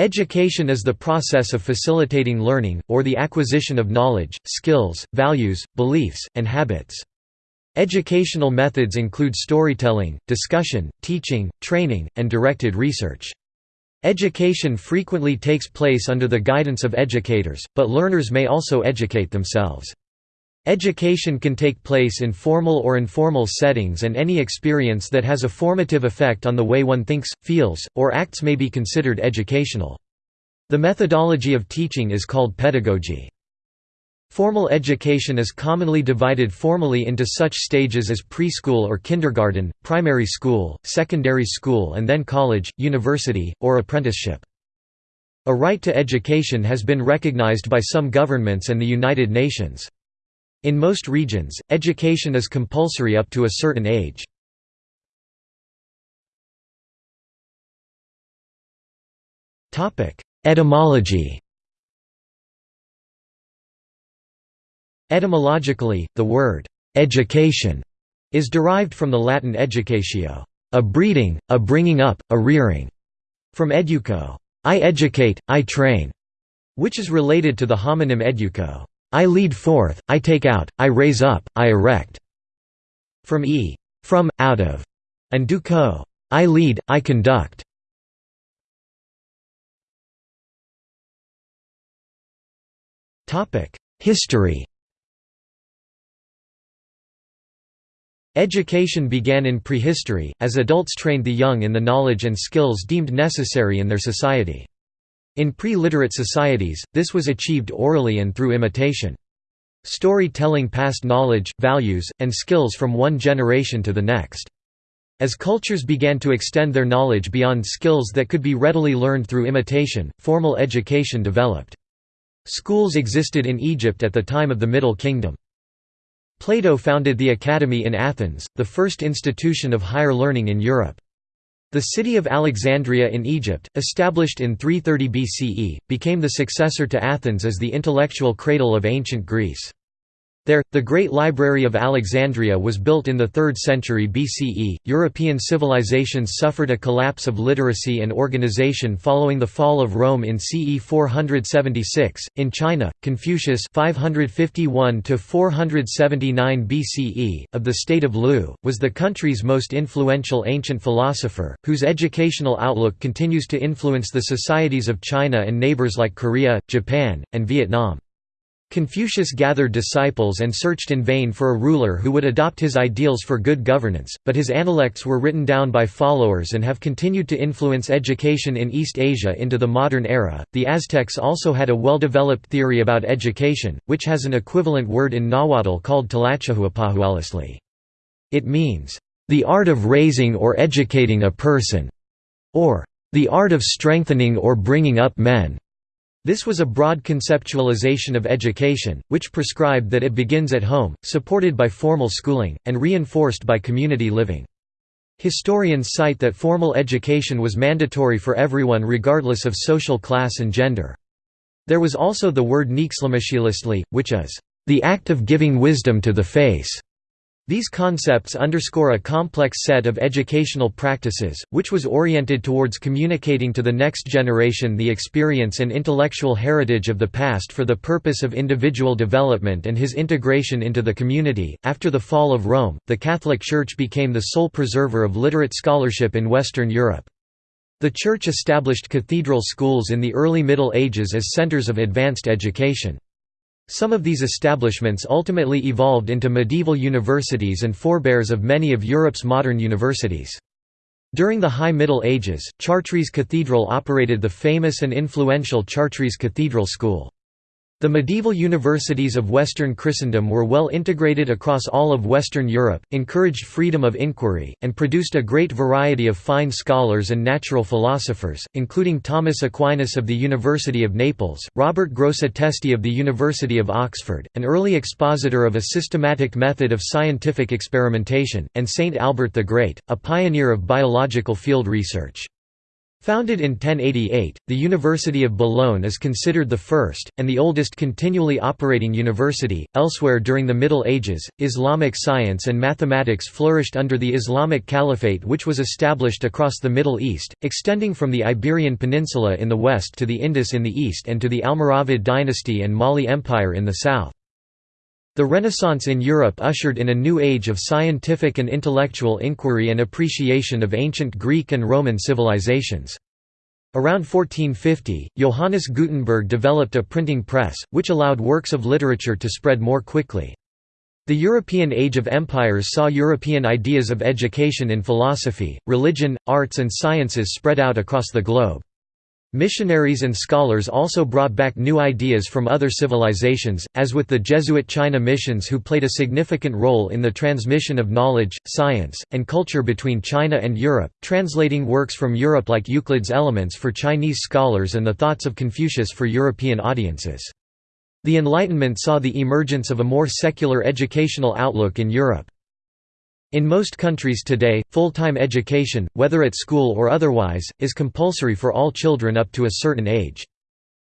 Education is the process of facilitating learning, or the acquisition of knowledge, skills, values, beliefs, and habits. Educational methods include storytelling, discussion, teaching, training, and directed research. Education frequently takes place under the guidance of educators, but learners may also educate themselves. Education can take place in formal or informal settings and any experience that has a formative effect on the way one thinks, feels, or acts may be considered educational. The methodology of teaching is called pedagogy. Formal education is commonly divided formally into such stages as preschool or kindergarten, primary school, secondary school and then college, university, or apprenticeship. A right to education has been recognized by some governments and the United Nations. In most regions, education is compulsory up to a certain age. Etymology Etymologically, the word «education» is derived from the Latin educatio, a breeding, a bringing up, a rearing, from educo, I educate, I train, which is related to the homonym educo, I lead forth, I take out, I raise up, I erect, from e, from, out of, and duco, I lead, I conduct. History. Education began in prehistory, as adults trained the young in the knowledge and skills deemed necessary in their society. In pre-literate societies, this was achieved orally and through imitation. Storytelling passed knowledge, values, and skills from one generation to the next. As cultures began to extend their knowledge beyond skills that could be readily learned through imitation, formal education developed. Schools existed in Egypt at the time of the Middle Kingdom. Plato founded the Academy in Athens, the first institution of higher learning in Europe. The city of Alexandria in Egypt, established in 330 BCE, became the successor to Athens as the intellectual cradle of ancient Greece. There, the Great Library of Alexandria was built in the 3rd century BCE. European civilizations suffered a collapse of literacy and organization following the fall of Rome in CE 476. In China, Confucius (551 to 479 BCE) of the state of Lu was the country's most influential ancient philosopher, whose educational outlook continues to influence the societies of China and neighbors like Korea, Japan, and Vietnam. Confucius gathered disciples and searched in vain for a ruler who would adopt his ideals for good governance, but his analects were written down by followers and have continued to influence education in East Asia into the modern era. The Aztecs also had a well developed theory about education, which has an equivalent word in Nahuatl called Tlacahuapahualiztli. It means, the art of raising or educating a person, or the art of strengthening or bringing up men. This was a broad conceptualization of education, which prescribed that it begins at home, supported by formal schooling, and reinforced by community living. Historians cite that formal education was mandatory for everyone regardless of social class and gender. There was also the word neixtlamachiliztli, which is, "...the act of giving wisdom to the face." These concepts underscore a complex set of educational practices, which was oriented towards communicating to the next generation the experience and intellectual heritage of the past for the purpose of individual development and his integration into the community. After the fall of Rome, the Catholic Church became the sole preserver of literate scholarship in Western Europe. The Church established cathedral schools in the early Middle Ages as centers of advanced education. Some of these establishments ultimately evolved into medieval universities and forebears of many of Europe's modern universities. During the High Middle Ages, Chartres Cathedral operated the famous and influential Chartres Cathedral School. The medieval universities of Western Christendom were well integrated across all of Western Europe, encouraged freedom of inquiry, and produced a great variety of fine scholars and natural philosophers, including Thomas Aquinas of the University of Naples, Robert Grosseteste of the University of Oxford, an early expositor of a systematic method of scientific experimentation, and Saint Albert the Great, a pioneer of biological field research. Founded in 1088, the University of Bologna is considered the first, and the oldest continually operating university. Elsewhere during the Middle Ages, Islamic science and mathematics flourished under the Islamic Caliphate, which was established across the Middle East, extending from the Iberian Peninsula in the west to the Indus in the east and to the Almoravid dynasty and Mali Empire in the south. The Renaissance in Europe ushered in a new age of scientific and intellectual inquiry and appreciation of ancient Greek and Roman civilizations. Around 1450, Johannes Gutenberg developed a printing press, which allowed works of literature to spread more quickly. The European Age of Empires saw European ideas of education in philosophy, religion, arts and sciences spread out across the globe. Missionaries and scholars also brought back new ideas from other civilizations, as with the Jesuit China missions who played a significant role in the transmission of knowledge, science, and culture between China and Europe, translating works from Europe like Euclid's Elements for Chinese scholars and the thoughts of Confucius for European audiences. The Enlightenment saw the emergence of a more secular educational outlook in Europe. In most countries today, full-time education, whether at school or otherwise, is compulsory for all children up to a certain age.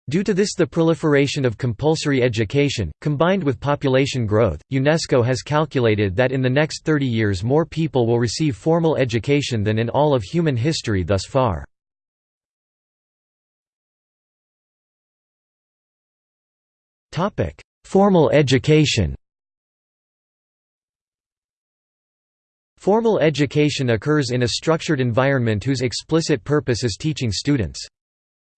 Due to this the proliferation of compulsory education, combined with population growth, UNESCO has calculated that in the next 30 years more people will receive formal education than in all of human history thus far. Formal education Formal education occurs in a structured environment whose explicit purpose is teaching students.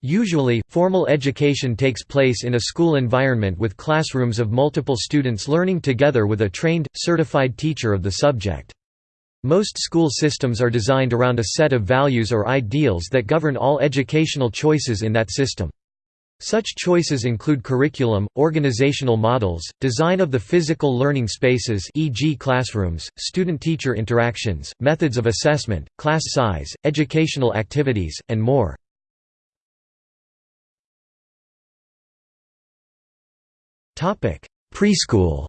Usually, formal education takes place in a school environment with classrooms of multiple students learning together with a trained, certified teacher of the subject. Most school systems are designed around a set of values or ideals that govern all educational choices in that system. Such choices include curriculum, organizational models, design of the physical learning spaces e.g. classrooms, student-teacher interactions, methods of assessment, class size, educational activities, and more. Preschool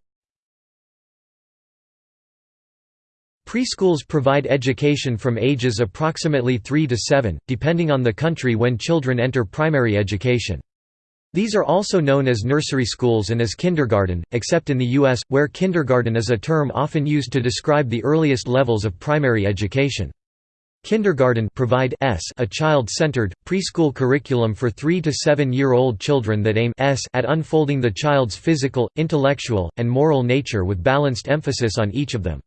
Preschools provide education from ages approximately 3 to 7, depending on the country when children enter primary education. These are also known as nursery schools and as kindergarten, except in the U.S., where kindergarten is a term often used to describe the earliest levels of primary education. Kindergarten provide s a child-centered, preschool curriculum for 3 to 7-year-old children that aim s at unfolding the child's physical, intellectual, and moral nature with balanced emphasis on each of them.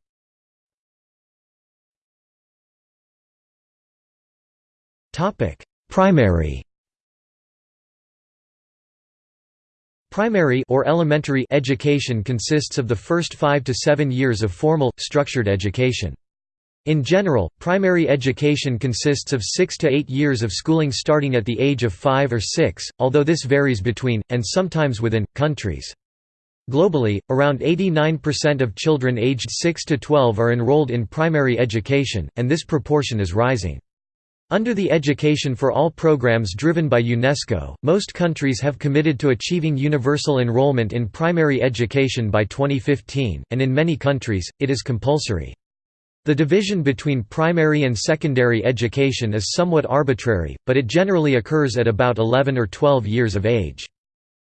Primary Primary or elementary education consists of the first 5 to 7 years of formal, structured education. In general, primary education consists of 6 to 8 years of schooling starting at the age of 5 or 6, although this varies between, and sometimes within, countries. Globally, around 89% of children aged 6 to 12 are enrolled in primary education, and this proportion is rising. Under the Education for All programs driven by UNESCO, most countries have committed to achieving universal enrollment in primary education by 2015, and in many countries, it is compulsory. The division between primary and secondary education is somewhat arbitrary, but it generally occurs at about 11 or 12 years of age.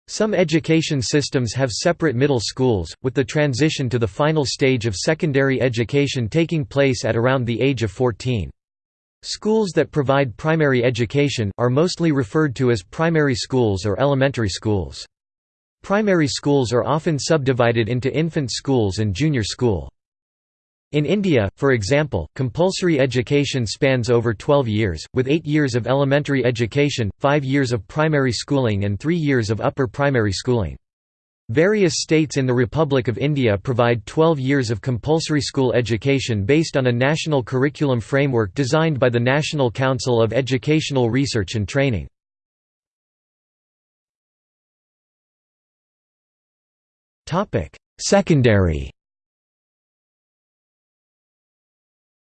Some education systems have separate middle schools, with the transition to the final stage of secondary education taking place at around the age of 14. Schools that provide primary education, are mostly referred to as primary schools or elementary schools. Primary schools are often subdivided into infant schools and junior school. In India, for example, compulsory education spans over 12 years, with 8 years of elementary education, 5 years of primary schooling and 3 years of upper primary schooling. Various states in the Republic of India provide 12 years of compulsory school education based on a national curriculum framework designed by the National Council of Educational Research and Training. Secondary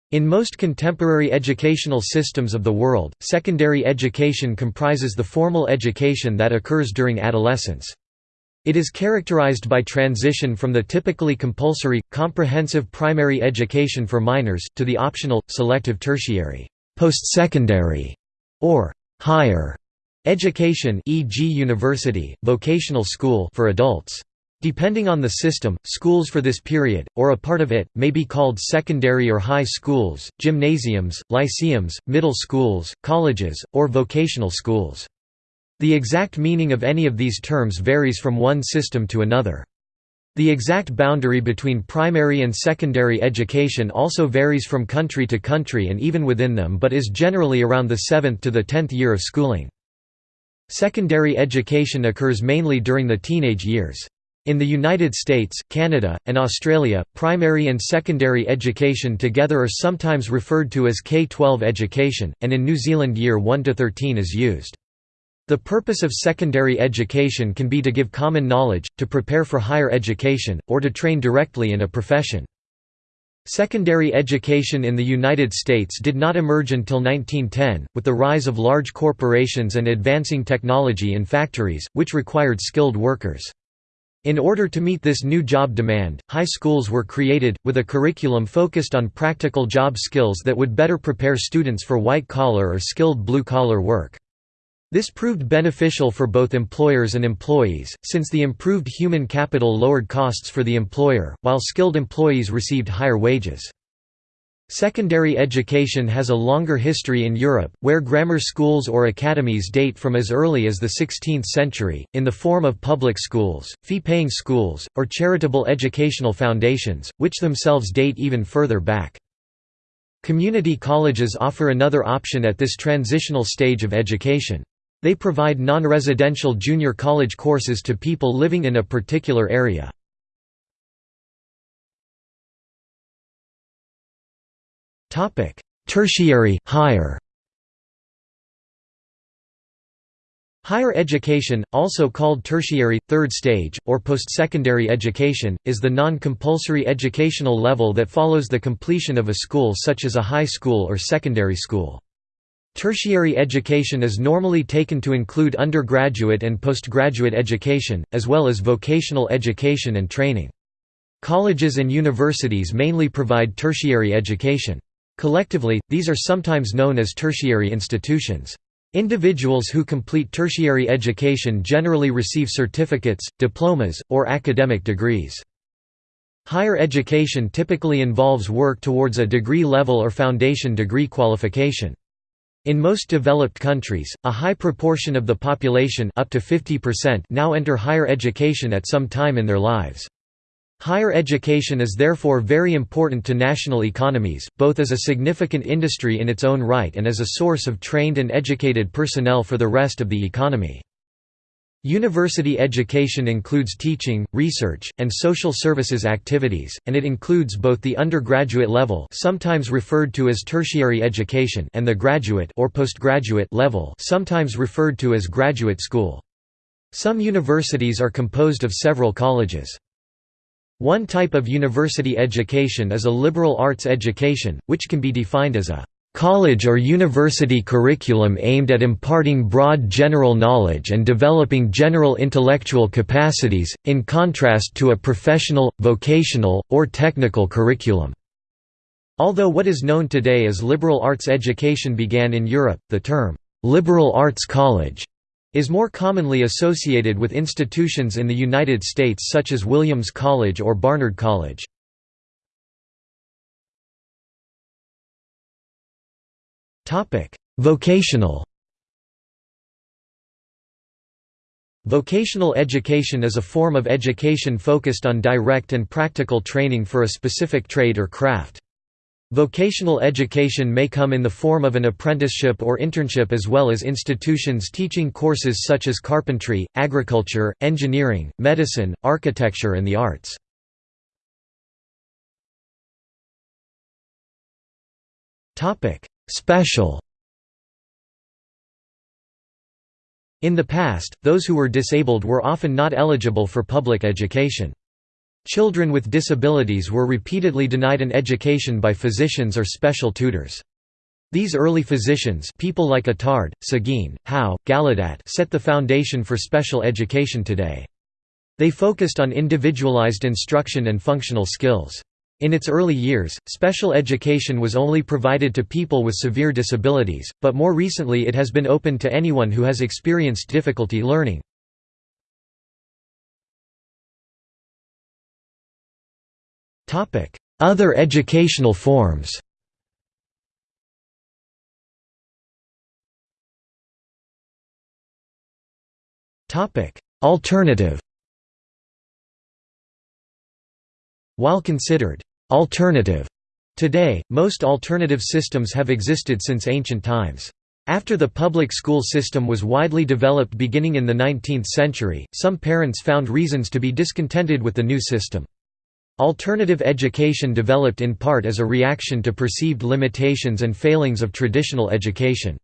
In most contemporary educational systems of the world, secondary education comprises the formal education that occurs during adolescence. It is characterized by transition from the typically compulsory, comprehensive primary education for minors, to the optional, selective tertiary post-secondary or higher education e.g. university, vocational school for adults. Depending on the system, schools for this period, or a part of it, may be called secondary or high schools, gymnasiums, lyceums, middle schools, colleges, or vocational schools. The exact meaning of any of these terms varies from one system to another. The exact boundary between primary and secondary education also varies from country to country and even within them but is generally around the 7th to the 10th year of schooling. Secondary education occurs mainly during the teenage years. In the United States, Canada, and Australia, primary and secondary education together are sometimes referred to as K-12 education, and in New Zealand year 1 to 13 is used. The purpose of secondary education can be to give common knowledge, to prepare for higher education, or to train directly in a profession. Secondary education in the United States did not emerge until 1910, with the rise of large corporations and advancing technology in factories, which required skilled workers. In order to meet this new job demand, high schools were created, with a curriculum focused on practical job skills that would better prepare students for white-collar or skilled blue-collar work. This proved beneficial for both employers and employees, since the improved human capital lowered costs for the employer, while skilled employees received higher wages. Secondary education has a longer history in Europe, where grammar schools or academies date from as early as the 16th century, in the form of public schools, fee-paying schools, or charitable educational foundations, which themselves date even further back. Community colleges offer another option at this transitional stage of education. They provide non-residential junior college courses to people living in a particular area. Tertiary higher. Higher education, also called tertiary, third stage, or post-secondary education, is the non-compulsory educational level that follows the completion of a school such as a high school or secondary school. Tertiary education is normally taken to include undergraduate and postgraduate education, as well as vocational education and training. Colleges and universities mainly provide tertiary education. Collectively, these are sometimes known as tertiary institutions. Individuals who complete tertiary education generally receive certificates, diplomas, or academic degrees. Higher education typically involves work towards a degree level or foundation degree qualification. In most developed countries, a high proportion of the population up to 50% now enter higher education at some time in their lives. Higher education is therefore very important to national economies, both as a significant industry in its own right and as a source of trained and educated personnel for the rest of the economy. University education includes teaching, research, and social services activities, and it includes both the undergraduate level sometimes referred to as tertiary education and the graduate or postgraduate level sometimes referred to as graduate school. Some universities are composed of several colleges. One type of university education is a liberal arts education, which can be defined as a college or university curriculum aimed at imparting broad general knowledge and developing general intellectual capacities, in contrast to a professional, vocational, or technical curriculum. Although what is known today as liberal arts education began in Europe, the term, "'liberal arts college' is more commonly associated with institutions in the United States such as Williams College or Barnard College. Vocational Vocational education is a form of education focused on direct and practical training for a specific trade or craft. Vocational education may come in the form of an apprenticeship or internship as well as institutions teaching courses such as carpentry, agriculture, engineering, medicine, architecture and the arts. Special In the past, those who were disabled were often not eligible for public education. Children with disabilities were repeatedly denied an education by physicians or special tutors. These early physicians people like Itard, Seguin, Howe, Gallaudet set the foundation for special education today. They focused on individualized instruction and functional skills. In its early years, special education was only provided to people with severe disabilities, but more recently it has been opened to anyone who has experienced difficulty learning. Other educational forms Alternative While considered alternative today, most alternative systems have existed since ancient times. After the public school system was widely developed beginning in the 19th century, some parents found reasons to be discontented with the new system. Alternative education developed in part as a reaction to perceived limitations and failings of traditional education.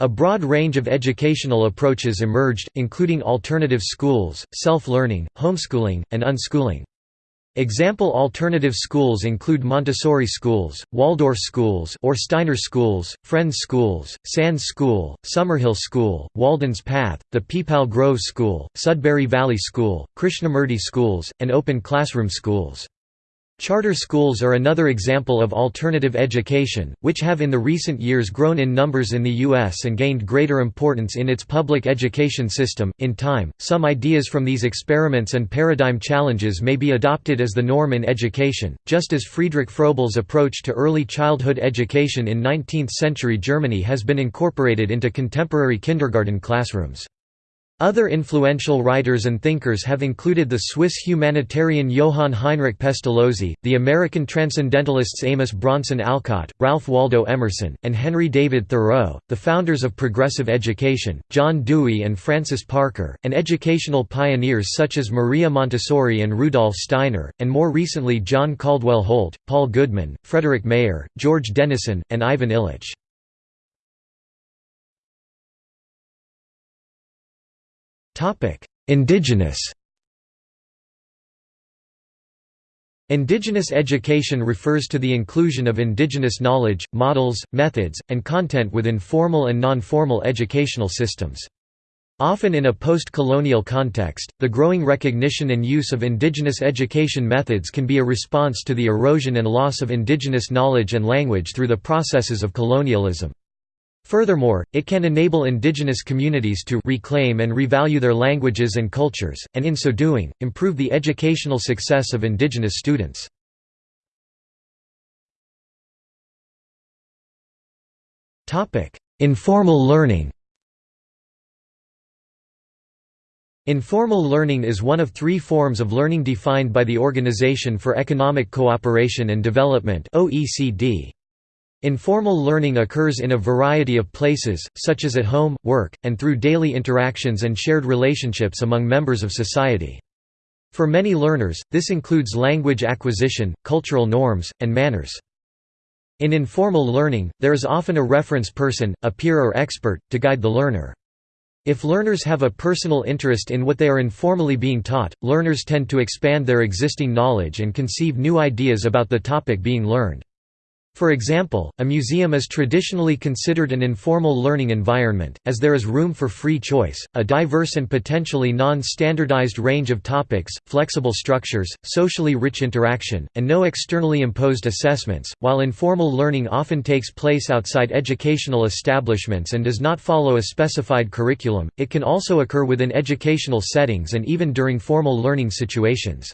A broad range of educational approaches emerged, including alternative schools, self-learning, homeschooling, and unschooling. Example alternative schools include Montessori schools, Waldorf schools or Steiner schools, Friends schools, Sands School, Summerhill School, Walden's Path, the Peepal Grove School, Sudbury Valley School, Krishnamurti schools, and open classroom schools. Charter schools are another example of alternative education, which have in the recent years grown in numbers in the U.S. and gained greater importance in its public education system. In time, some ideas from these experiments and paradigm challenges may be adopted as the norm in education, just as Friedrich Froebel's approach to early childhood education in 19th century Germany has been incorporated into contemporary kindergarten classrooms. Other influential writers and thinkers have included the Swiss humanitarian Johann Heinrich Pestalozzi, the American transcendentalists Amos Bronson Alcott, Ralph Waldo Emerson, and Henry David Thoreau, the founders of progressive education, John Dewey and Francis Parker, and educational pioneers such as Maria Montessori and Rudolf Steiner, and more recently John Caldwell Holt, Paul Goodman, Frederick Mayer, George Dennison, and Ivan Illich. Indigenous Indigenous education refers to the inclusion of indigenous knowledge, models, methods, and content within formal and non-formal educational systems. Often in a post-colonial context, the growing recognition and use of indigenous education methods can be a response to the erosion and loss of indigenous knowledge and language through the processes of colonialism. Furthermore, it can enable indigenous communities to reclaim and revalue their languages and cultures, and in so doing, improve the educational success of indigenous students. Informal learning Informal learning is one of three forms of learning defined by the Organization for Economic Cooperation and Development OECD. Informal learning occurs in a variety of places, such as at home, work, and through daily interactions and shared relationships among members of society. For many learners, this includes language acquisition, cultural norms, and manners. In informal learning, there is often a reference person, a peer or expert, to guide the learner. If learners have a personal interest in what they are informally being taught, learners tend to expand their existing knowledge and conceive new ideas about the topic being learned. For example, a museum is traditionally considered an informal learning environment, as there is room for free choice, a diverse and potentially non-standardized range of topics, flexible structures, socially rich interaction, and no externally imposed assessments. While informal learning often takes place outside educational establishments and does not follow a specified curriculum, it can also occur within educational settings and even during formal learning situations.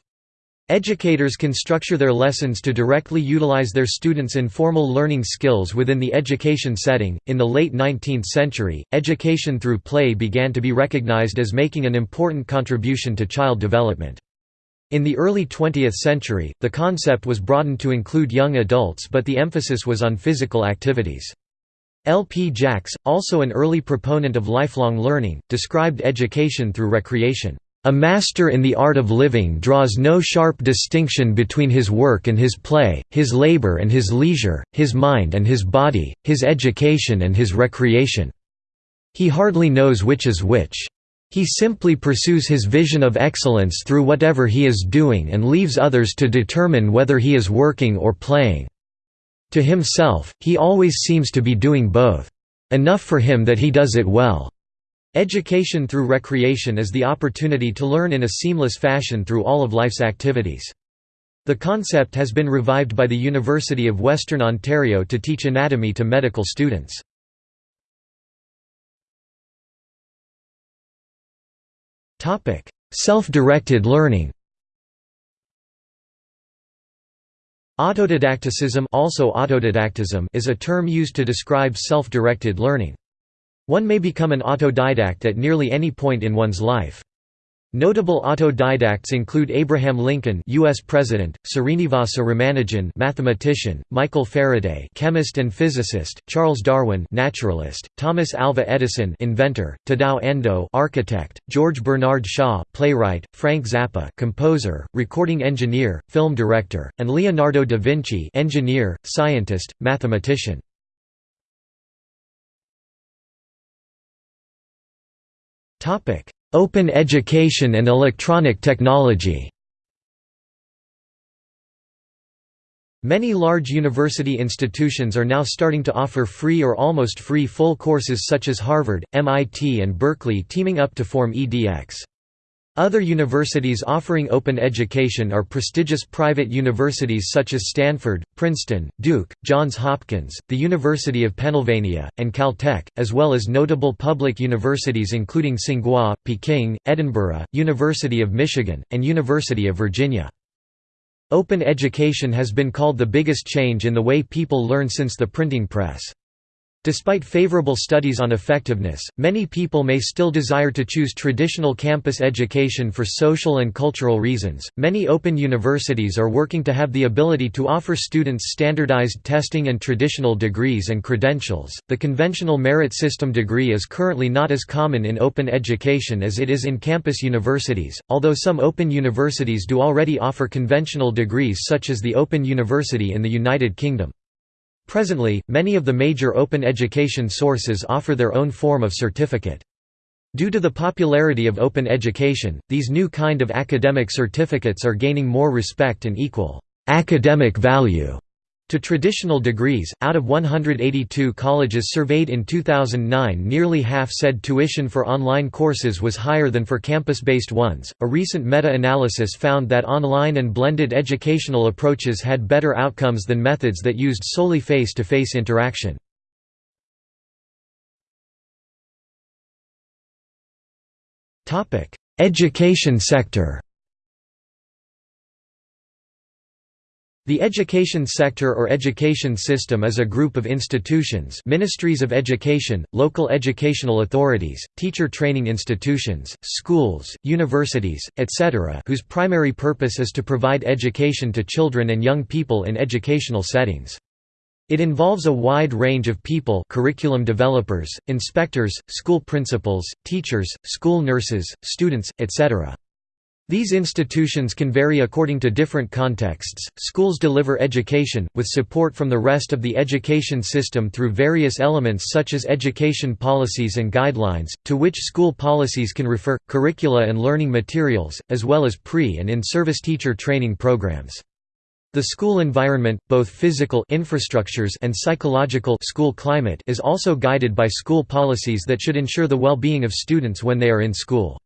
Educators can structure their lessons to directly utilize their students' informal learning skills within the education setting. In the late 19th century, education through play began to be recognized as making an important contribution to child development. In the early 20th century, the concept was broadened to include young adults but the emphasis was on physical activities. L. P. Jacks, also an early proponent of lifelong learning, described education through recreation. A master in the art of living draws no sharp distinction between his work and his play, his labor and his leisure, his mind and his body, his education and his recreation. He hardly knows which is which. He simply pursues his vision of excellence through whatever he is doing and leaves others to determine whether he is working or playing. To himself, he always seems to be doing both. Enough for him that he does it well. Education through recreation is the opportunity to learn in a seamless fashion through all of life's activities. The concept has been revived by the University of Western Ontario to teach anatomy to medical students. Self-directed learning Autodidacticism also autodidactism is a term used to describe self-directed learning. One may become an autodidact at nearly any point in one's life. Notable autodidacts include Abraham Lincoln, U.S. President; Srinivasa Ramanujan, mathematician; Michael Faraday, chemist and physicist; Charles Darwin, naturalist; Thomas Alva Edison, inventor; Tadao Ando, architect; George Bernard Shaw, playwright; Frank Zappa, composer, recording engineer, film director; and Leonardo da Vinci, engineer, scientist, mathematician. Open education and electronic technology Many large university institutions are now starting to offer free or almost free full courses such as Harvard, MIT and Berkeley teaming up to form EDX. Other universities offering open education are prestigious private universities such as Stanford, Princeton, Duke, Johns Hopkins, the University of Pennsylvania, and Caltech, as well as notable public universities including Tsinghua, Peking, Edinburgh, University of Michigan, and University of Virginia. Open education has been called the biggest change in the way people learn since the printing press. Despite favorable studies on effectiveness, many people may still desire to choose traditional campus education for social and cultural reasons. Many open universities are working to have the ability to offer students standardized testing and traditional degrees and credentials. The conventional merit system degree is currently not as common in open education as it is in campus universities, although some open universities do already offer conventional degrees such as the Open University in the United Kingdom. Presently, many of the major open education sources offer their own form of certificate. Due to the popularity of open education, these new kind of academic certificates are gaining more respect and equal academic value to traditional degrees, out of 182 colleges surveyed in 2009, nearly half said tuition for online courses was higher than for campus based ones. A recent meta analysis found that online and blended educational approaches had better outcomes than methods that used solely face to face interaction. Education sector The education sector or education system is a group of institutions ministries of education, local educational authorities, teacher training institutions, schools, universities, etc. whose primary purpose is to provide education to children and young people in educational settings. It involves a wide range of people curriculum developers, inspectors, school principals, teachers, school nurses, students, etc. These institutions can vary according to different contexts. Schools deliver education, with support from the rest of the education system through various elements such as education policies and guidelines, to which school policies can refer, curricula and learning materials, as well as pre- and in-service teacher training programs. The school environment, both physical infrastructures and psychological school climate is also guided by school policies that should ensure the well-being of students when they are in school.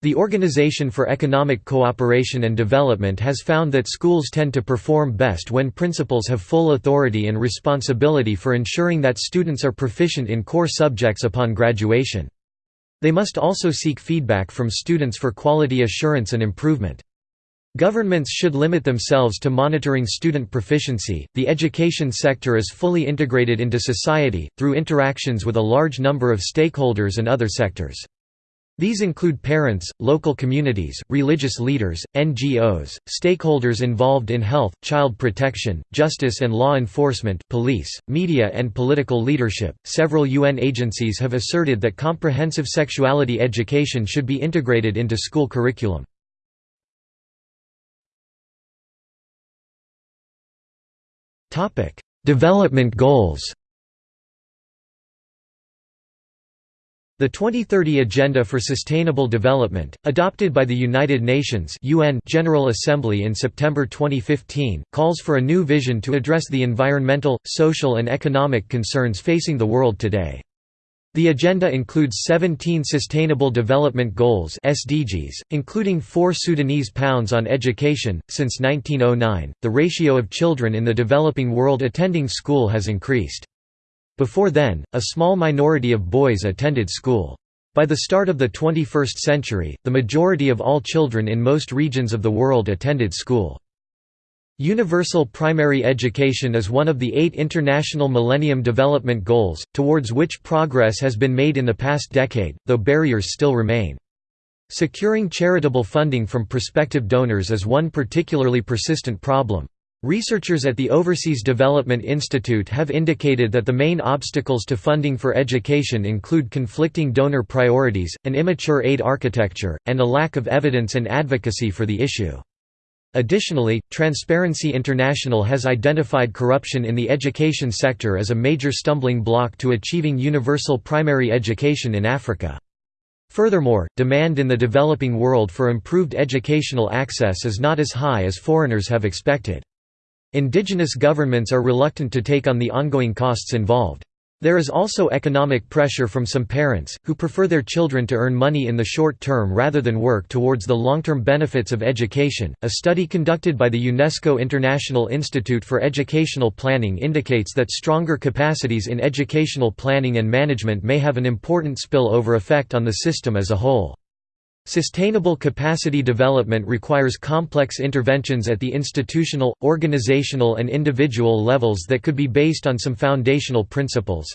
The Organization for Economic Cooperation and Development has found that schools tend to perform best when principals have full authority and responsibility for ensuring that students are proficient in core subjects upon graduation. They must also seek feedback from students for quality assurance and improvement. Governments should limit themselves to monitoring student proficiency. The education sector is fully integrated into society, through interactions with a large number of stakeholders and other sectors. These include parents, local communities, religious leaders, NGOs, stakeholders involved in health, child protection, justice and law enforcement, police, media, and political leadership. Several UN agencies have asserted that comprehensive sexuality education should be integrated into school curriculum. Development Goals. The 2030 Agenda for Sustainable Development, adopted by the United Nations UN General Assembly in September 2015, calls for a new vision to address the environmental, social and economic concerns facing the world today. The agenda includes 17 Sustainable Development Goals (SDGs), including 4 Sudanese pounds on education. Since 1909, the ratio of children in the developing world attending school has increased. Before then, a small minority of boys attended school. By the start of the 21st century, the majority of all children in most regions of the world attended school. Universal primary education is one of the eight International Millennium Development Goals, towards which progress has been made in the past decade, though barriers still remain. Securing charitable funding from prospective donors is one particularly persistent problem. Researchers at the Overseas Development Institute have indicated that the main obstacles to funding for education include conflicting donor priorities, an immature aid architecture, and a lack of evidence and advocacy for the issue. Additionally, Transparency International has identified corruption in the education sector as a major stumbling block to achieving universal primary education in Africa. Furthermore, demand in the developing world for improved educational access is not as high as foreigners have expected. Indigenous governments are reluctant to take on the ongoing costs involved. There is also economic pressure from some parents, who prefer their children to earn money in the short term rather than work towards the long term benefits of education. A study conducted by the UNESCO International Institute for Educational Planning indicates that stronger capacities in educational planning and management may have an important spill-over effect on the system as a whole. Sustainable capacity development requires complex interventions at the institutional, organizational and individual levels that could be based on some foundational principles.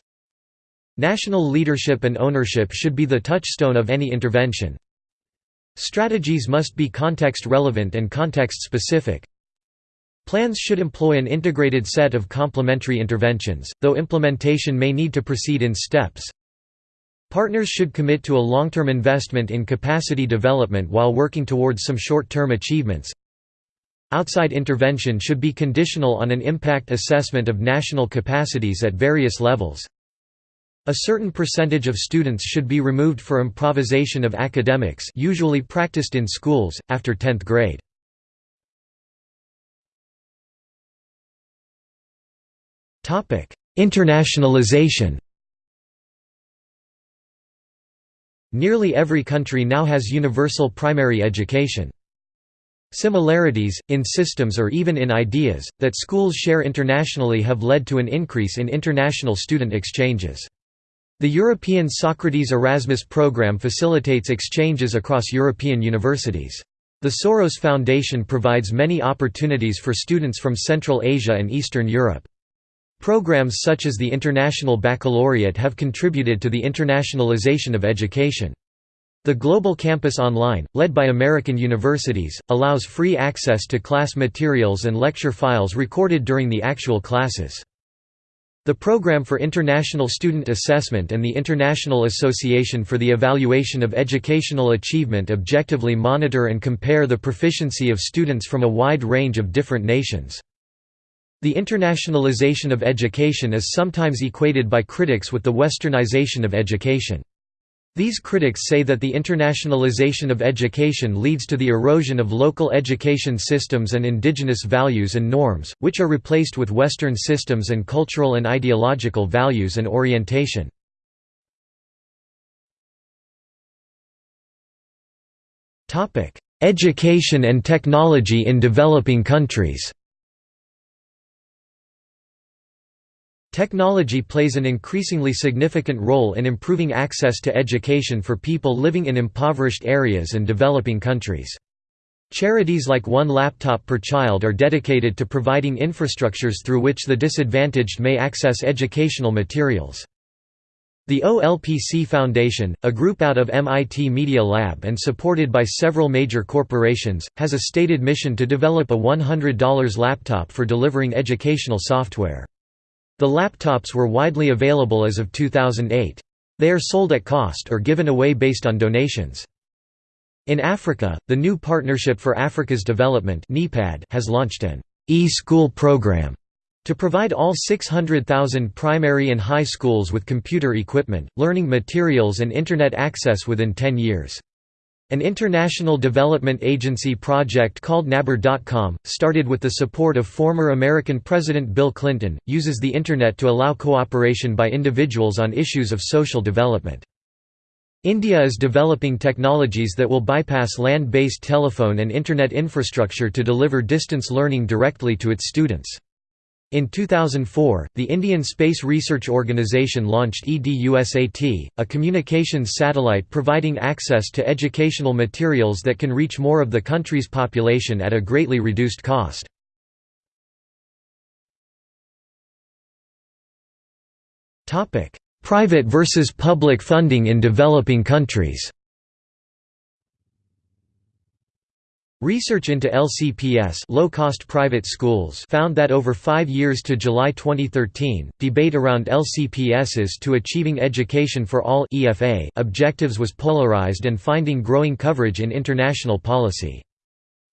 National leadership and ownership should be the touchstone of any intervention. Strategies must be context-relevant and context-specific. Plans should employ an integrated set of complementary interventions, though implementation may need to proceed in steps. Partners should commit to a long-term investment in capacity development while working towards some short-term achievements. Outside intervention should be conditional on an impact assessment of national capacities at various levels. A certain percentage of students should be removed for improvisation of academics usually practiced in schools, after 10th grade. Internationalization Nearly every country now has universal primary education. Similarities, in systems or even in ideas, that schools share internationally have led to an increase in international student exchanges. The European Socrates Erasmus program facilitates exchanges across European universities. The Soros Foundation provides many opportunities for students from Central Asia and Eastern Europe. Programs such as the International Baccalaureate have contributed to the internationalization of education. The Global Campus Online, led by American universities, allows free access to class materials and lecture files recorded during the actual classes. The Program for International Student Assessment and the International Association for the Evaluation of Educational Achievement objectively monitor and compare the proficiency of students from a wide range of different nations. The internationalization of education is sometimes equated by critics with the westernization of education. These critics say that the internationalization of education leads to the erosion of local education systems and indigenous values and norms, which are replaced with Western systems and cultural and ideological values and orientation. Education and technology in developing countries Technology plays an increasingly significant role in improving access to education for people living in impoverished areas and developing countries. Charities like One Laptop Per Child are dedicated to providing infrastructures through which the disadvantaged may access educational materials. The OLPC Foundation, a group out of MIT Media Lab and supported by several major corporations, has a stated mission to develop a $100 laptop for delivering educational software. The laptops were widely available as of 2008. They are sold at cost or given away based on donations. In Africa, the New Partnership for Africa's Development has launched an e-school program to provide all 600,000 primary and high schools with computer equipment, learning materials and Internet access within 10 years. An international development agency project called Nabuur.com, started with the support of former American President Bill Clinton, uses the Internet to allow cooperation by individuals on issues of social development. India is developing technologies that will bypass land-based telephone and Internet infrastructure to deliver distance learning directly to its students. In 2004, the Indian Space Research Organisation launched EDUSAT, a communications satellite providing access to educational materials that can reach more of the country's population at a greatly reduced cost. Private versus public funding in developing countries Research into LCPS low-cost private schools found that over five years to July 2013, debate around LCPS's to Achieving Education for All EFA objectives was polarized and finding growing coverage in international policy.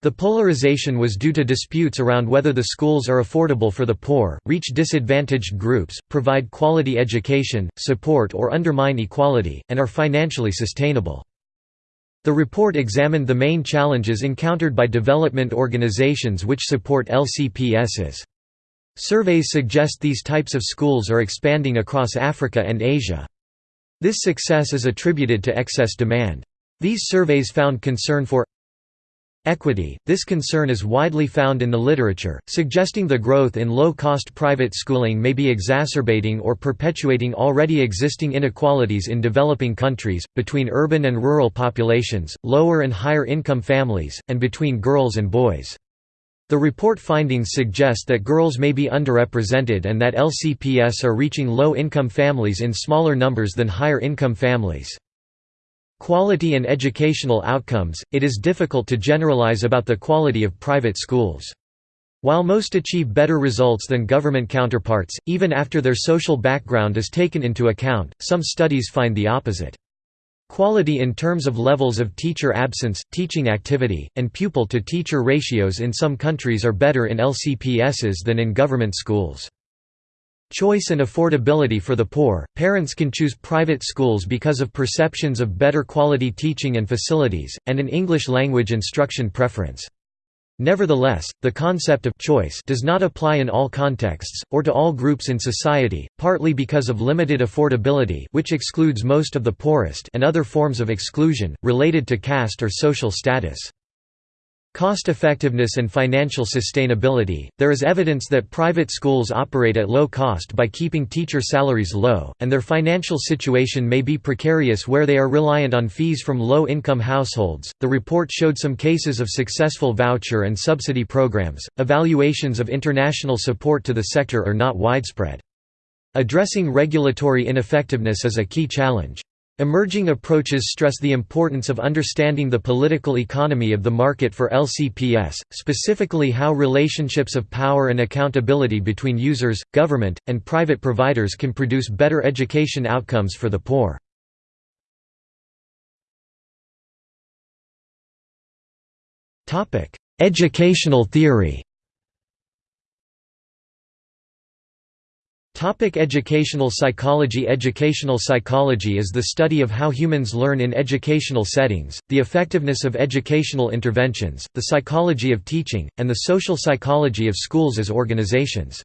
The polarization was due to disputes around whether the schools are affordable for the poor, reach disadvantaged groups, provide quality education, support or undermine equality, and are financially sustainable. The report examined the main challenges encountered by development organizations which support LCPSs. Surveys suggest these types of schools are expanding across Africa and Asia. This success is attributed to excess demand. These surveys found concern for Equity – This concern is widely found in the literature, suggesting the growth in low-cost private schooling may be exacerbating or perpetuating already existing inequalities in developing countries, between urban and rural populations, lower and higher income families, and between girls and boys. The report findings suggest that girls may be underrepresented and that LCPS are reaching low-income families in smaller numbers than higher-income families. Quality and educational outcomes – It is difficult to generalize about the quality of private schools. While most achieve better results than government counterparts, even after their social background is taken into account, some studies find the opposite. Quality in terms of levels of teacher absence, teaching activity, and pupil-to-teacher ratios in some countries are better in LCPSs than in government schools. Choice and affordability for the poor – Parents can choose private schools because of perceptions of better quality teaching and facilities, and an English language instruction preference. Nevertheless, the concept of choice does not apply in all contexts, or to all groups in society, partly because of limited affordability which excludes most of the poorest and other forms of exclusion, related to caste or social status. Cost-effectiveness and financial sustainability – There is evidence that private schools operate at low cost by keeping teacher salaries low, and their financial situation may be precarious where they are reliant on fees from low-income households. The report showed some cases of successful voucher and subsidy programs. Evaluations of international support to the sector are not widespread. Addressing regulatory ineffectiveness is a key challenge. Emerging approaches stress the importance of understanding the political economy of the market for LCPS, specifically how relationships of power and accountability between users, government, and private providers can produce better education outcomes for the poor. Educational theory Topic educational psychology Educational psychology is the study of how humans learn in educational settings, the effectiveness of educational interventions, the psychology of teaching, and the social psychology of schools as organizations.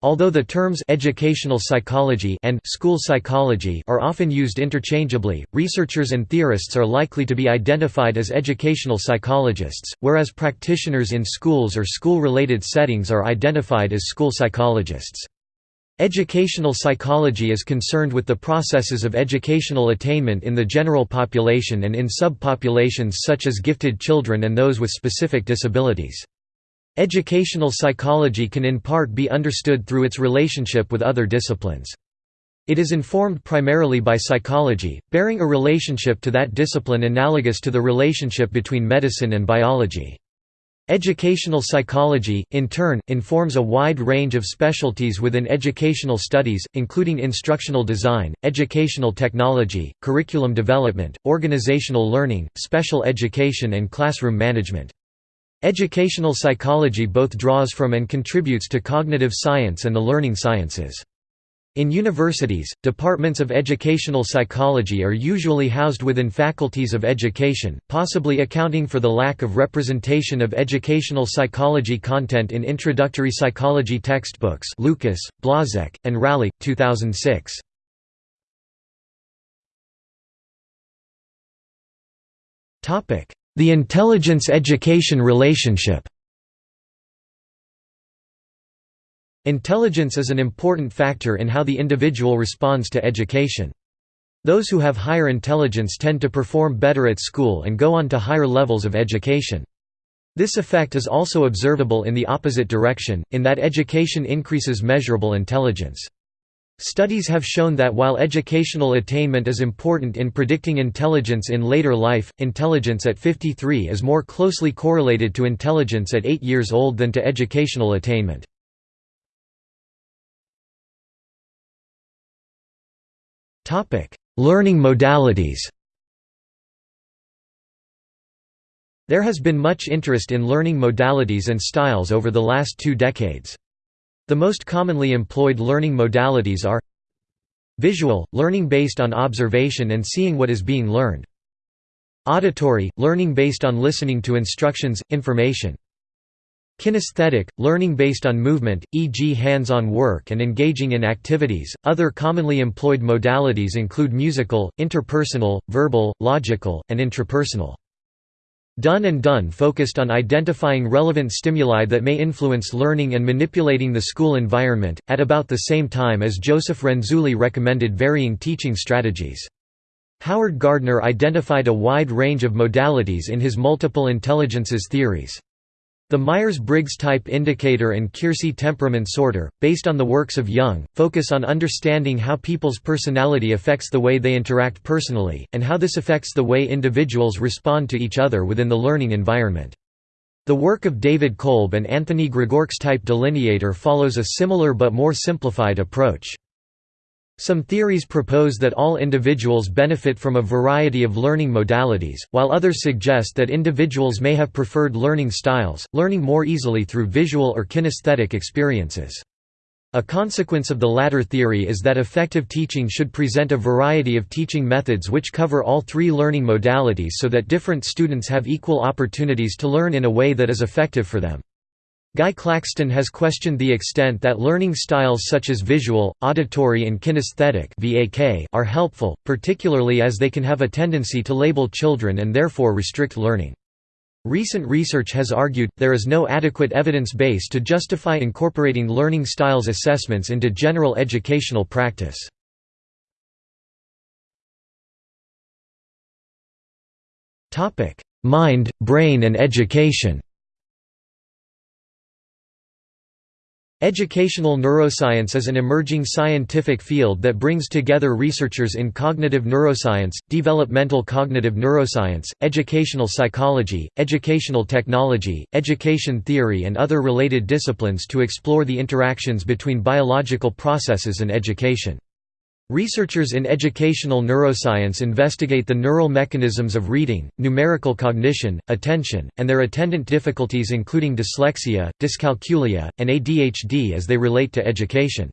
Although the terms educational psychology and school psychology are often used interchangeably, researchers and theorists are likely to be identified as educational psychologists, whereas practitioners in schools or school-related settings are identified as school psychologists. Educational psychology is concerned with the processes of educational attainment in the general population and in subpopulations such as gifted children and those with specific disabilities. Educational psychology can in part be understood through its relationship with other disciplines. It is informed primarily by psychology, bearing a relationship to that discipline analogous to the relationship between medicine and biology. Educational psychology, in turn, informs a wide range of specialties within educational studies, including instructional design, educational technology, curriculum development, organizational learning, special education and classroom management. Educational psychology both draws from and contributes to cognitive science and the learning sciences. In universities, departments of educational psychology are usually housed within faculties of education, possibly accounting for the lack of representation of educational psychology content in introductory psychology textbooks Lucas, Blazek, and Raley, 2006. The intelligence-education relationship Intelligence is an important factor in how the individual responds to education. Those who have higher intelligence tend to perform better at school and go on to higher levels of education. This effect is also observable in the opposite direction, in that education increases measurable intelligence. Studies have shown that while educational attainment is important in predicting intelligence in later life, intelligence at 53 is more closely correlated to intelligence at 8 years old than to educational attainment. Learning modalities. There has been much interest in learning modalities and styles over the last two decades. The most commonly employed learning modalities are Visual – learning based on observation and seeing what is being learned. Auditory – learning based on listening to instructions, information Kinesthetic, learning based on movement, e.g. hands-on work and engaging in activities. Other commonly employed modalities include musical, interpersonal, verbal, logical, and intrapersonal. Dunn and Dunn focused on identifying relevant stimuli that may influence learning and manipulating the school environment, at about the same time as Joseph Renzulli recommended varying teaching strategies. Howard Gardner identified a wide range of modalities in his multiple intelligences theories. The Myers-Briggs Type Indicator and Keirsey Temperament Sorter, based on the works of Jung, focus on understanding how people's personality affects the way they interact personally, and how this affects the way individuals respond to each other within the learning environment. The work of David Kolb and Anthony Gregorc's Type Delineator follows a similar but more simplified approach. Some theories propose that all individuals benefit from a variety of learning modalities, while others suggest that individuals may have preferred learning styles, learning more easily through visual or kinesthetic experiences. A consequence of the latter theory is that effective teaching should present a variety of teaching methods which cover all three learning modalities so that different students have equal opportunities to learn in a way that is effective for them. Guy Claxton has questioned the extent that learning styles such as visual, auditory and kinesthetic are helpful, particularly as they can have a tendency to label children and therefore restrict learning. Recent research has argued, there is no adequate evidence base to justify incorporating learning styles assessments into general educational practice. Mind, brain and education Educational neuroscience is an emerging scientific field that brings together researchers in cognitive neuroscience, developmental cognitive neuroscience, educational psychology, educational technology, education theory and other related disciplines to explore the interactions between biological processes and education. Researchers in educational neuroscience investigate the neural mechanisms of reading, numerical cognition, attention, and their attendant difficulties including dyslexia, dyscalculia, and ADHD as they relate to education.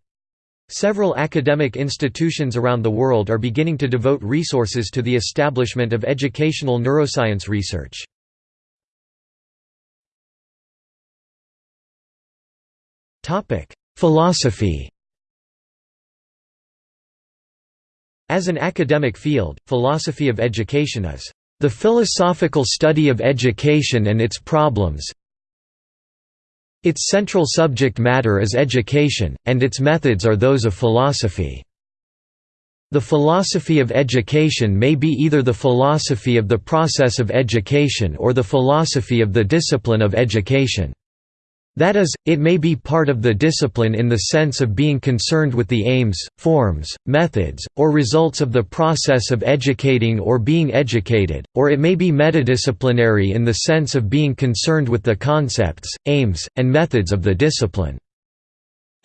Several academic institutions around the world are beginning to devote resources to the establishment of educational neuroscience research. Philosophy As an academic field, philosophy of education is the philosophical study of education and its problems. Its central subject matter is education, and its methods are those of philosophy. The philosophy of education may be either the philosophy of the process of education or the philosophy of the discipline of education. That is, it may be part of the discipline in the sense of being concerned with the aims, forms, methods, or results of the process of educating or being educated, or it may be metadisciplinary in the sense of being concerned with the concepts, aims, and methods of the discipline.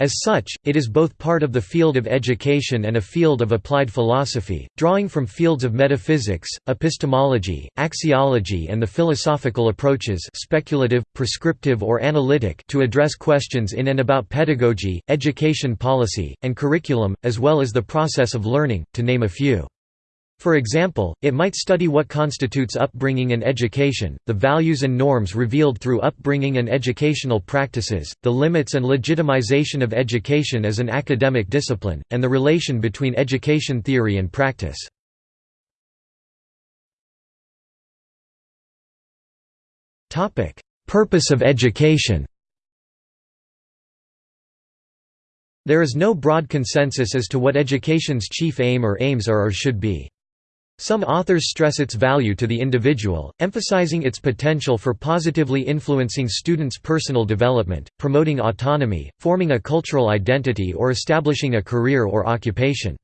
As such, it is both part of the field of education and a field of applied philosophy, drawing from fields of metaphysics, epistemology, axiology and the philosophical approaches speculative, prescriptive or analytic to address questions in and about pedagogy, education policy, and curriculum, as well as the process of learning, to name a few. For example, it might study what constitutes upbringing and education, the values and norms revealed through upbringing and educational practices, the limits and legitimization of education as an academic discipline, and the relation between education theory and practice. Purpose of education There is no broad consensus as to what education's chief aim or aims are or should be. Some authors stress its value to the individual, emphasizing its potential for positively influencing students' personal development, promoting autonomy, forming a cultural identity or establishing a career or occupation.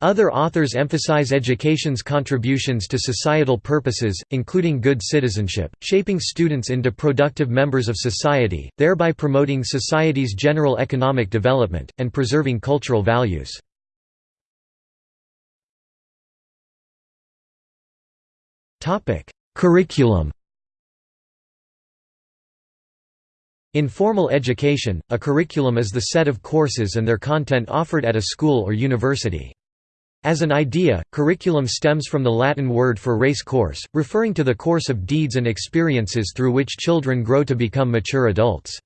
Other authors emphasize education's contributions to societal purposes, including good citizenship, shaping students into productive members of society, thereby promoting society's general economic development, and preserving cultural values. Topic: Curriculum. In formal education, a curriculum is the set of courses and their content offered at a school or university. As an idea, curriculum stems from the Latin word for race course, referring to the course of deeds and experiences through which children grow to become mature adults.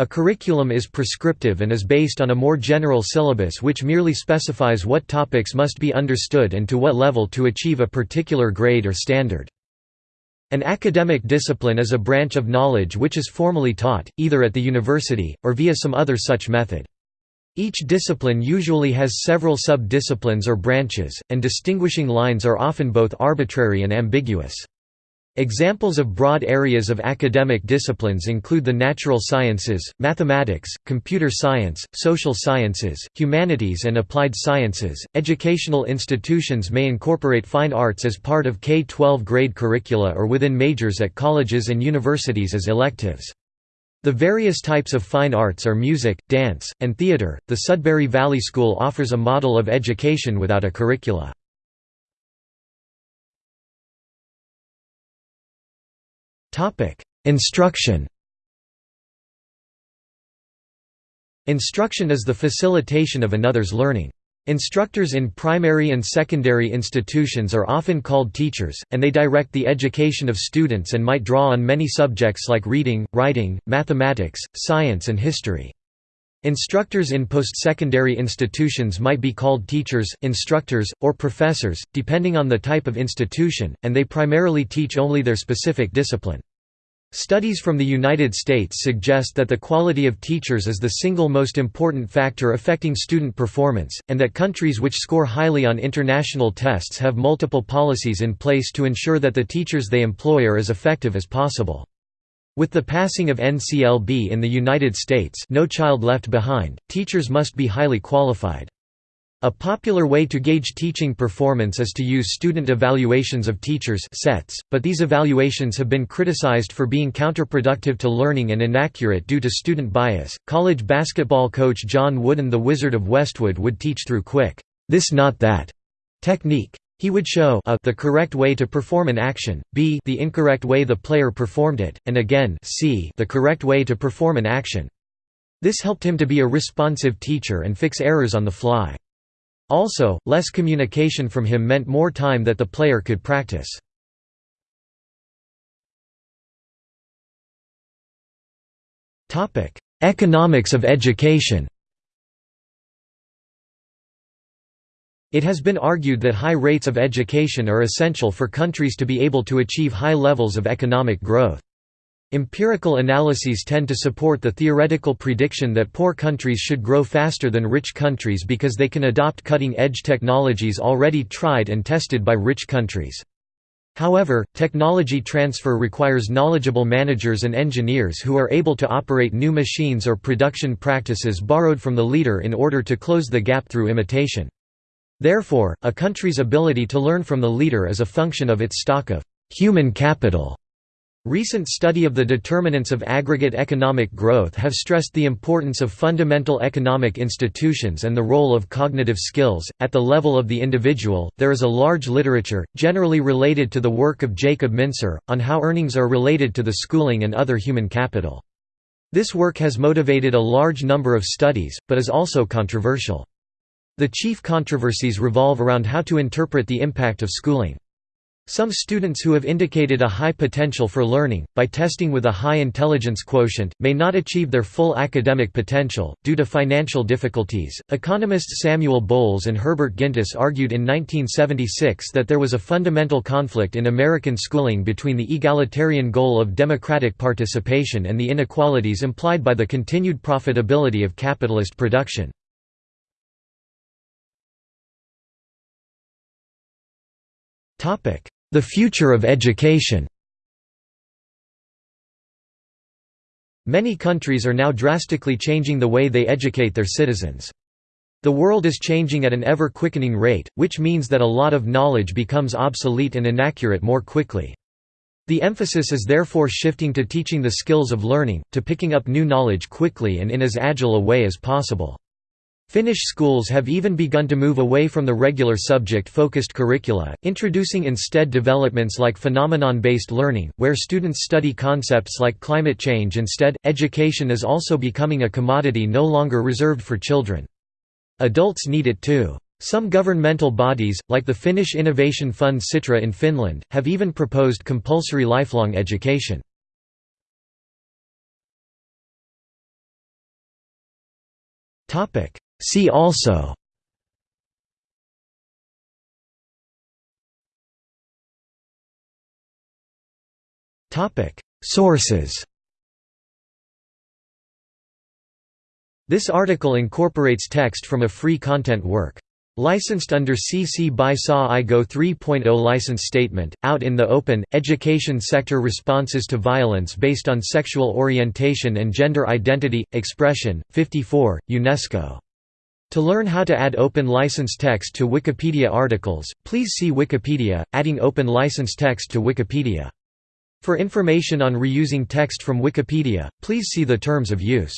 A curriculum is prescriptive and is based on a more general syllabus which merely specifies what topics must be understood and to what level to achieve a particular grade or standard. An academic discipline is a branch of knowledge which is formally taught, either at the university, or via some other such method. Each discipline usually has several sub-disciplines or branches, and distinguishing lines are often both arbitrary and ambiguous. Examples of broad areas of academic disciplines include the natural sciences, mathematics, computer science, social sciences, humanities, and applied sciences. Educational institutions may incorporate fine arts as part of K 12 grade curricula or within majors at colleges and universities as electives. The various types of fine arts are music, dance, and theatre. The Sudbury Valley School offers a model of education without a curricula. Instruction Instruction is the facilitation of another's learning. Instructors in primary and secondary institutions are often called teachers, and they direct the education of students and might draw on many subjects like reading, writing, mathematics, science and history. Instructors in post-secondary institutions might be called teachers, instructors, or professors, depending on the type of institution, and they primarily teach only their specific discipline. Studies from the United States suggest that the quality of teachers is the single most important factor affecting student performance, and that countries which score highly on international tests have multiple policies in place to ensure that the teachers they employ are as effective as possible. With the passing of NCLB in the United States No Child Left Behind, teachers must be highly qualified. A popular way to gauge teaching performance is to use student evaluations of teachers sets, but these evaluations have been criticized for being counterproductive to learning and inaccurate due to student bias. College basketball coach John Wooden the Wizard of Westwood would teach through quick, this not that technique. He would show a the correct way to perform an action, b the incorrect way the player performed it, and again c the correct way to perform an action. This helped him to be a responsive teacher and fix errors on the fly. Also, less communication from him meant more time that the player could practice. Economics of education It has been argued that high rates of education are essential for countries to be able to achieve high levels of economic growth. Empirical analyses tend to support the theoretical prediction that poor countries should grow faster than rich countries because they can adopt cutting-edge technologies already tried and tested by rich countries. However, technology transfer requires knowledgeable managers and engineers who are able to operate new machines or production practices borrowed from the leader in order to close the gap through imitation. Therefore, a country's ability to learn from the leader is a function of its stock of human capital Recent study of the determinants of aggregate economic growth have stressed the importance of fundamental economic institutions and the role of cognitive skills. At the level of the individual, there is a large literature, generally related to the work of Jacob Mincer, on how earnings are related to the schooling and other human capital. This work has motivated a large number of studies, but is also controversial. The chief controversies revolve around how to interpret the impact of schooling. Some students who have indicated a high potential for learning, by testing with a high intelligence quotient, may not achieve their full academic potential, due to financial difficulties. Economists Samuel Bowles and Herbert Gintis argued in 1976 that there was a fundamental conflict in American schooling between the egalitarian goal of democratic participation and the inequalities implied by the continued profitability of capitalist production. The future of education Many countries are now drastically changing the way they educate their citizens. The world is changing at an ever-quickening rate, which means that a lot of knowledge becomes obsolete and inaccurate more quickly. The emphasis is therefore shifting to teaching the skills of learning, to picking up new knowledge quickly and in as agile a way as possible. Finnish schools have even begun to move away from the regular subject-focused curricula, introducing instead developments like phenomenon-based learning, where students study concepts like climate change instead. Education is also becoming a commodity no longer reserved for children. Adults need it too. Some governmental bodies, like the Finnish Innovation Fund Sitra in Finland, have even proposed compulsory lifelong education. Topic: See also. Sources. This article incorporates text from a free content work. Licensed under CC by SA IGO 3.0 license statement, out in the open, education sector responses to violence based on sexual orientation and gender identity, expression, 54, UNESCO to learn how to add open license text to Wikipedia articles, please see Wikipedia, adding open license text to Wikipedia. For information on reusing text from Wikipedia, please see the terms of use.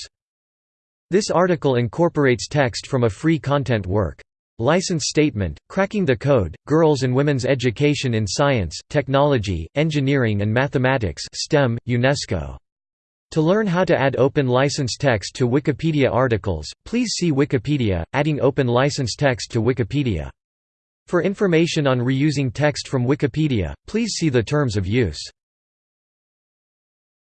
This article incorporates text from a free content work. License Statement, Cracking the Code, Girls and Women's Education in Science, Technology, Engineering and Mathematics STEM, UNESCO to learn how to add open license text to Wikipedia articles, please see Wikipedia, adding open license text to Wikipedia. For information on reusing text from Wikipedia, please see the terms of use.